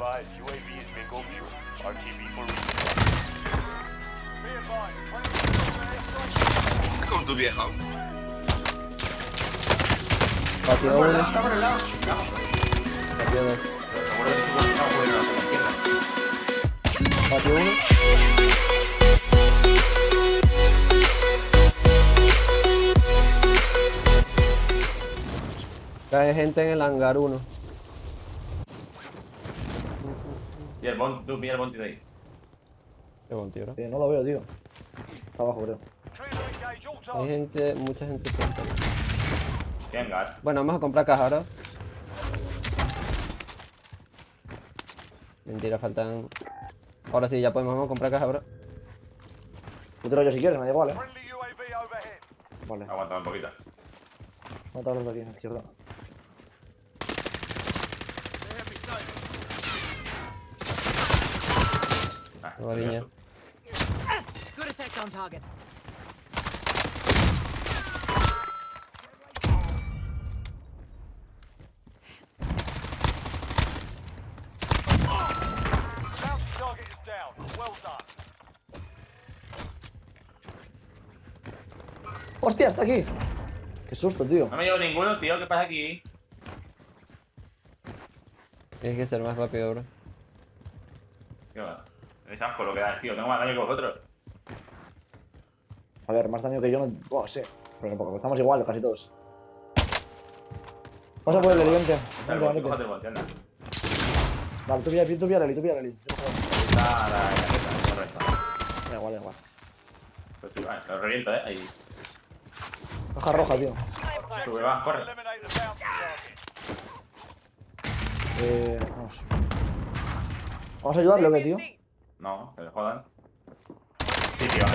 advised, UAV is bingo fuel. RTB for tu. Patio 1, lado, está por el lado. patio 2. Seguro que si no, no puede ir a la izquierda. Patio 1. Cae gente en el hangar 1. Y el bounty, tú mira el bounty de ahí. Qué tío, ¿no? Eh, no lo veo, tío. Está abajo, creo. Hay gente, mucha gente cerca. Venga, Bueno, vamos a comprar caja ahora. Mentira, faltan... Ahora sí, ya podemos vamos a comprar caja ahora. Yo te lo yo si quieres, me da igual, eh. Vale, aguanta un poquito. mata a los de aquí, a la izquierda. Ah, Guadiña. Good effect on target. Bounty target is down. Well done. ¡Hostia, está aquí! ¡Qué susto, tío! No me llevo ninguno, tío. ¿Qué pasa aquí? Tienes que ser más rápido, bro. ¿Qué va? Es asco lo que das, tío. Tengo más daño que vosotros. A ver, más daño que yo no... Bueno, sí. Pero poco, estamos igual, casi todos. Vamos a por el anda. Vale, tú pilla, tú pilla, Leli, tú pilla, Leli. La correcto. Da igual, da igual. Pues lo reviento, eh. Ahí. Hoja roja, tío. Sube, va, corre. Eh, vamos. ¿Vamos a ayudarle o qué, tío? No, que le jodan. Sí, tío, que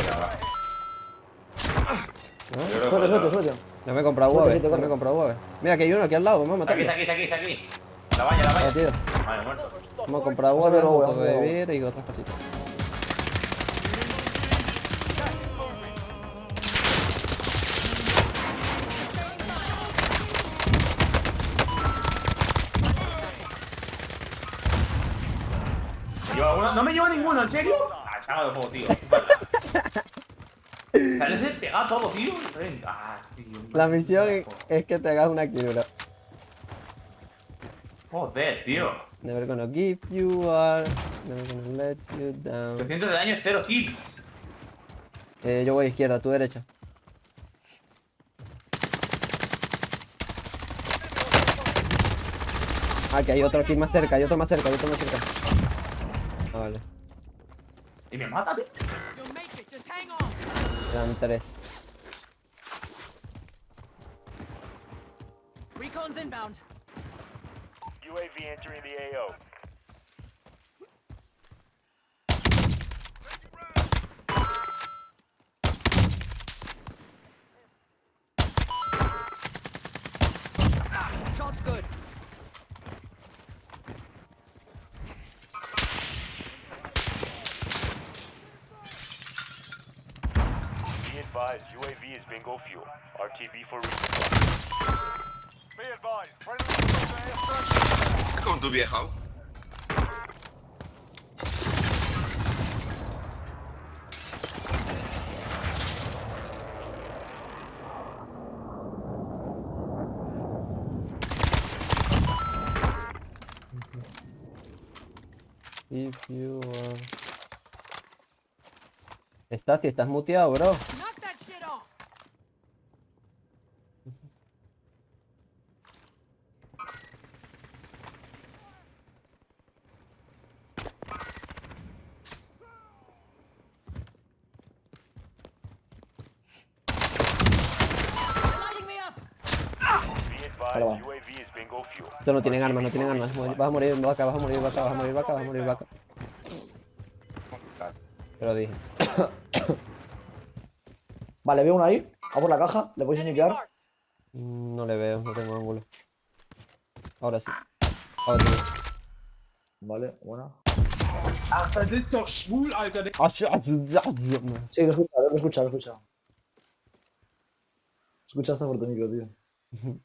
Suerte, suerte, joder, suerte. No me he comprado UAV, no me he comprado UAV. Mira, aquí hay uno aquí al lado, vamos a matarlo. está aquí, está aquí, está aquí. La valla, la Ah, valla. tío. Vale, muerto. Vamos a comprar Vamos a UAV, un poco de beer y otras cositas. Me lleva ninguno, ¿en serio? Ah, chaval de juego, tío. De pegar todo, tío. Ah, tío. La misión es que te hagas una kill, bro. Joder, tío. Never gonna give you all, never gonna let you down. 300 de daño, 0 kill. Eh, yo voy a izquierda, tú derecha. Ah, que hay otro aquí más cerca, hay otro más cerca, hay otro más cerca. Ah, vale. Y me mata, tío. Quedan tres. Recon's inbound. UAV entering the AO. Shot's good. Be advised, UAV is bingo fuel. RTB for resupply. Be advised, friendly airstrike. Con tu vieja. If you are... Estás, si estás muteado, bro. Va. No tienen armas, no tienen armas. Vas a morir vaca, vas a morir vaca, vas a morir vaca, vas a morir vaca. Te lo dije. Vale, veo uno ahí. A por la caja. ¿Le limpiar? marked. Mm, No le veo, no tengo ángulo. Ahora sí. Ahora sí. Vale, buena. Das ist doch schwul, Alter. Ah. Sí, lo he escuchado, lo he escuchado, lo he escuchado. Escuchaste por tu micro, tío.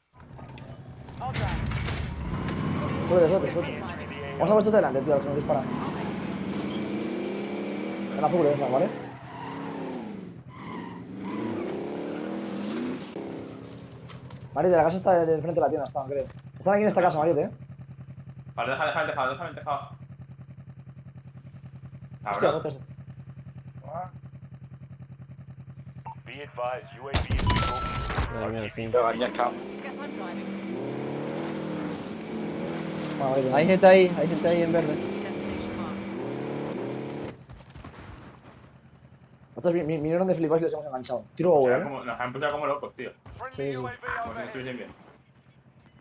Suerte, suerte, suerte. Vamos a puesto delante, tío, a los que nos disparan. En azul, eh, ¿vale? Marite, la casa está de, de frente de la tienda, estaban, creo. Están aquí en esta casa, Marite, eh. Vale, deja, deja el tejado, déjame el tejado. Hostia, roto este. Be advised, UAV is Hay gente ahí, hay gente ahí en verde. Nosotros vi- vi- vinieron de flipas y les hemos enganchado. Tiro sea, eh. Nos han puesto como locos, tío. Sí, sí. Estuviesen bien.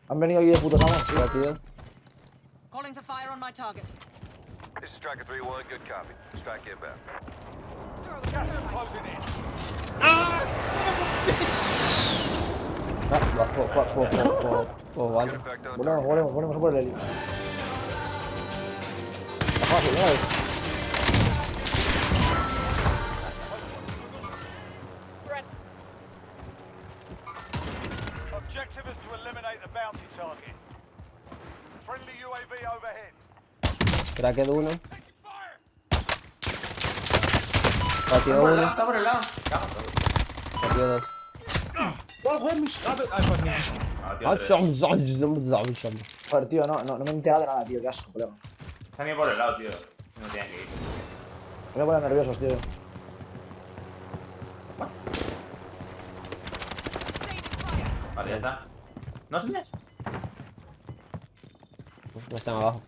Han venido aquí de putos amos, tío. Tío. Calling for fire on my target. This is Striker 3-1, good copy. Strike inbound. Gas is closing in. Ah, vale. Volvemos, volvemos, volvemos a por el heli. Fácil, ¿no? Objective is to eliminate the bounty target. Friendly UAV overhead. Cracked uno. Lado, uno. está por el lado. Dos. Warum habe einfach nicht. Tío, tres. chom, chom, chom, chom, chom. Joder, tío, no, no, no me he enterado de nada, tío. Qué asco, colega. Están bien por el lado, tío. No tienen que ir. Me voy a poner nerviosos, tío. Vale, ya está. ¿No señas? No están abajo.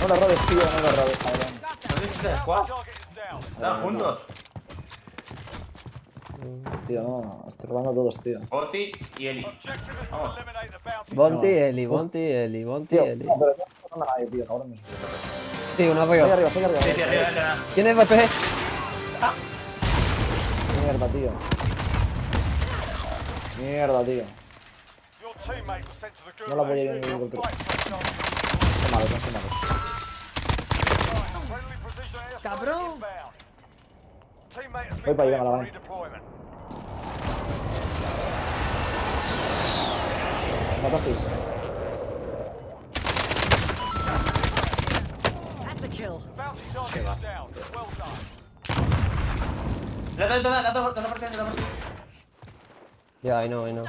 No le robes, tío, no le robes, cabrón. ¿No squad? Están juntos. Tío, no, estoy robando a todos, tío. Oti y Eli. Vamos. Bonti, Eli, Bonti, Eli, Bonti, Eli. no, pero no a nadie, tío, cabrón. Sí, uno Estoy arriba. estoy arriba. Sí, arriba, arriba. ¿Quién es RPG? Mierda, tío. Mierda, tío. No la voy a ir en ningún it. Qué malo, qué malo. Cabrón. Voy para allá a. Matasteis. Yeah, I know, I know.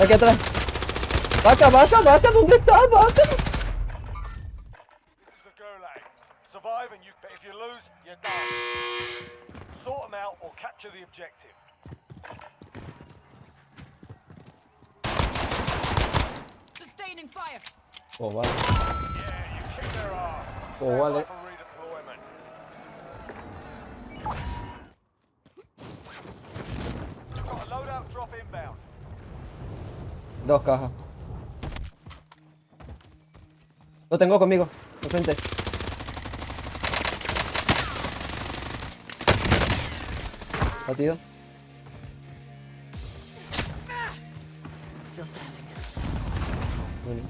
Aquí atrás. Vaca, vaca, vaca, ¿dónde está? Vaca. This is the gulag. Survive and you. If you lose, you're done. Sort them out or capture the objective. Sustaining fire. Oh, vale. Yeah, you kicked their ass. Oh, vale. by for Lo tengo conmigo. Enfrente. Batido. Bueno.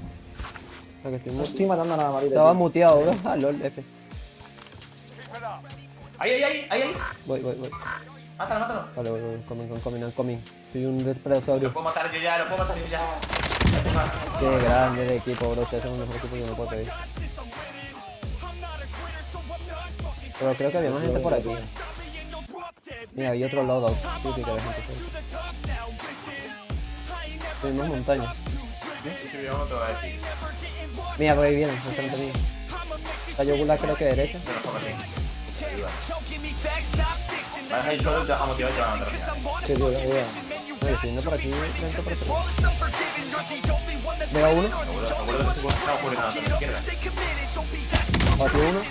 Ah, que estoy No estoy matando a nada, Marita. Estaba tío. muteado, ¿verdad? Ah, lol, F. Ahí, ahí, ahí, ahí, ahí. Voy, voy, voy. Mátalo, mátalo. Vale, voy, voy. Coming, coming, coming, coming. Soy un Lo depredador. puedo matar yo ya, lo puedo matar yo ya. Qué grande de equipo, bro. Ustedes son un mejor equipo que yo no puedo pedir. Pero creo que había más gente por aquí. Mira, había otro loadout. Sí, sí, que había gente cerca. Tuvimos montaña. Mira, por ahí vienen, enfrente mío. Gulag creo que derecha. Pero poco así. Vas a ir solo y te dejamos tirar y te van a matar. Sí, tío. No, yendo por aquí, lento por aquí. Uno, que está la izquierda. batió uno.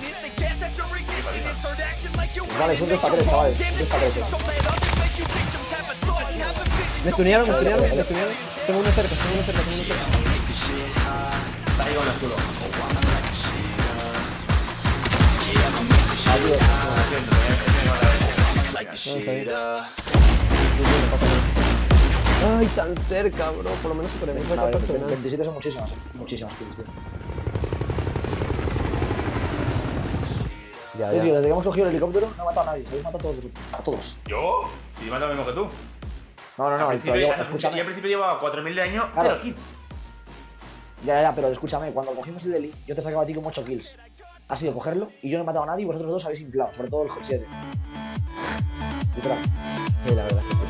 Vale, son 2 para 3, chavales. 2 para 3. Me stunearon, me stunearon, me stunearon. Tengo uno cerca, tengo uno cerca, tengo uno cerca. Está ahí con el escudo. No, bien. Ay, tan cerca, bro. Por lo menos superé. A ver, 27 son muchísimas, muchísimas kills, tío. Ya, Yo, tío, ya. desde que hemos cogido el helicóptero no he matado a nadie. Habéis matado a todos. A todos. ¿Yo? Si yo mato lo mismo que tú. No, no, Al no. principio, al- escúchame. Yo al principio llevaba 4.000 de año, Claro. 0 kills. Ya, ya, ya, pero escúchame. Cuando cogimos el Deli, yo te sacaba a ti como 8 kills. Ha sido cogerlo y yo no he matado a nadie y vosotros dos habéis inflado. Sobre todo el Hot 7. Sí, la verdad.